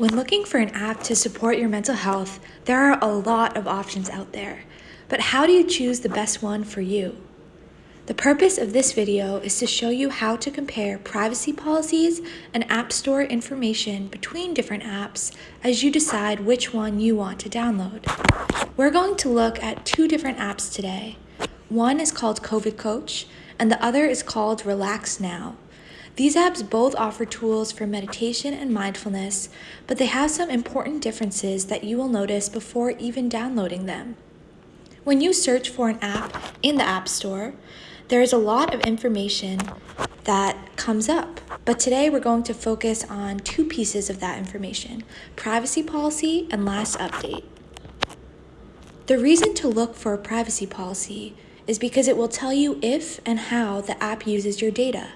When looking for an app to support your mental health, there are a lot of options out there. But how do you choose the best one for you? The purpose of this video is to show you how to compare privacy policies and App Store information between different apps as you decide which one you want to download. We're going to look at two different apps today. One is called COVID Coach, and the other is called Relax Now. These apps both offer tools for meditation and mindfulness, but they have some important differences that you will notice before even downloading them. When you search for an app in the App Store, there is a lot of information that comes up. But today we're going to focus on two pieces of that information, privacy policy and last update. The reason to look for a privacy policy is because it will tell you if and how the app uses your data.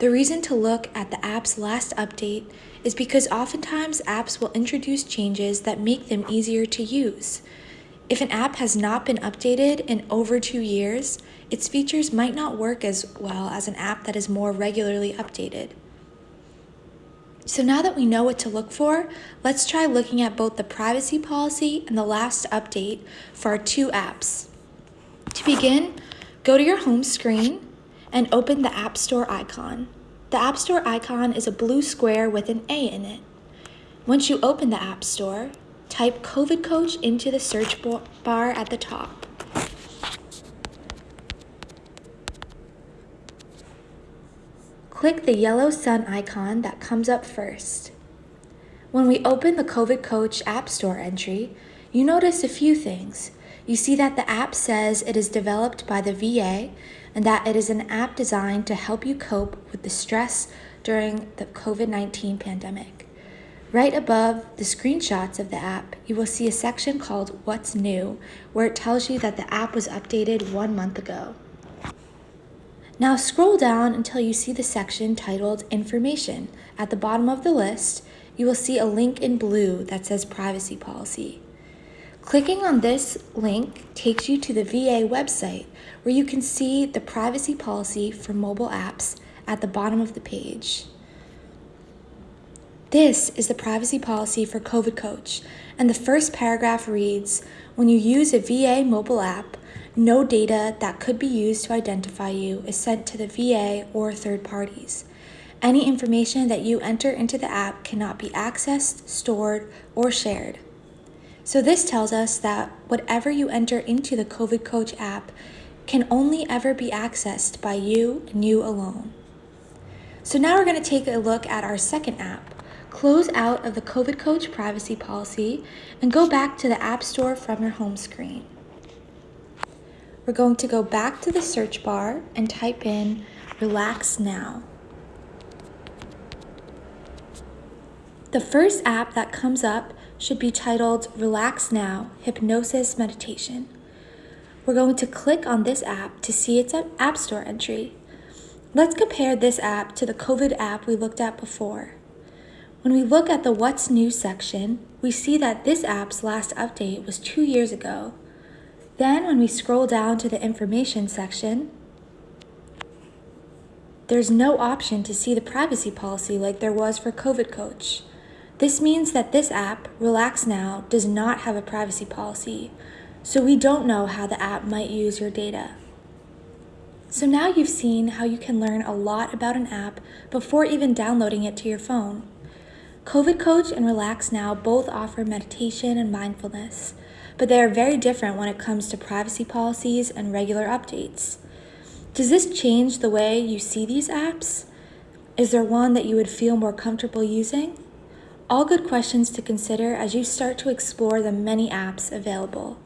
The reason to look at the app's last update is because oftentimes apps will introduce changes that make them easier to use. If an app has not been updated in over two years, its features might not work as well as an app that is more regularly updated. So now that we know what to look for, let's try looking at both the privacy policy and the last update for our two apps. To begin, go to your home screen and open the App Store icon. The App Store icon is a blue square with an A in it. Once you open the App Store, type COVID Coach into the search bar at the top. Click the yellow sun icon that comes up first. When we open the COVID Coach App Store entry, you notice a few things. You see that the app says it is developed by the VA and that it is an app designed to help you cope with the stress during the COVID 19 pandemic. Right above the screenshots of the app, you will see a section called What's New, where it tells you that the app was updated one month ago. Now scroll down until you see the section titled Information. At the bottom of the list, you will see a link in blue that says Privacy Policy. Clicking on this link takes you to the VA website where you can see the privacy policy for mobile apps at the bottom of the page. This is the privacy policy for COVID Coach, and the first paragraph reads, when you use a VA mobile app, no data that could be used to identify you is sent to the VA or third parties. Any information that you enter into the app cannot be accessed, stored, or shared. So this tells us that whatever you enter into the COVID Coach app can only ever be accessed by you and you alone. So now we're going to take a look at our second app. Close out of the COVID Coach privacy policy and go back to the App Store from your home screen. We're going to go back to the search bar and type in Relax Now. The first app that comes up should be titled Relax Now Hypnosis Meditation. We're going to click on this app to see its App Store entry. Let's compare this app to the COVID app we looked at before. When we look at the What's New section, we see that this app's last update was two years ago. Then when we scroll down to the information section, there's no option to see the privacy policy like there was for COVID Coach. This means that this app, Relax Now, does not have a privacy policy, so we don't know how the app might use your data. So now you've seen how you can learn a lot about an app before even downloading it to your phone. COVID Coach and Relax Now both offer meditation and mindfulness, but they are very different when it comes to privacy policies and regular updates. Does this change the way you see these apps? Is there one that you would feel more comfortable using? All good questions to consider as you start to explore the many apps available.